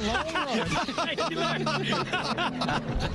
long run.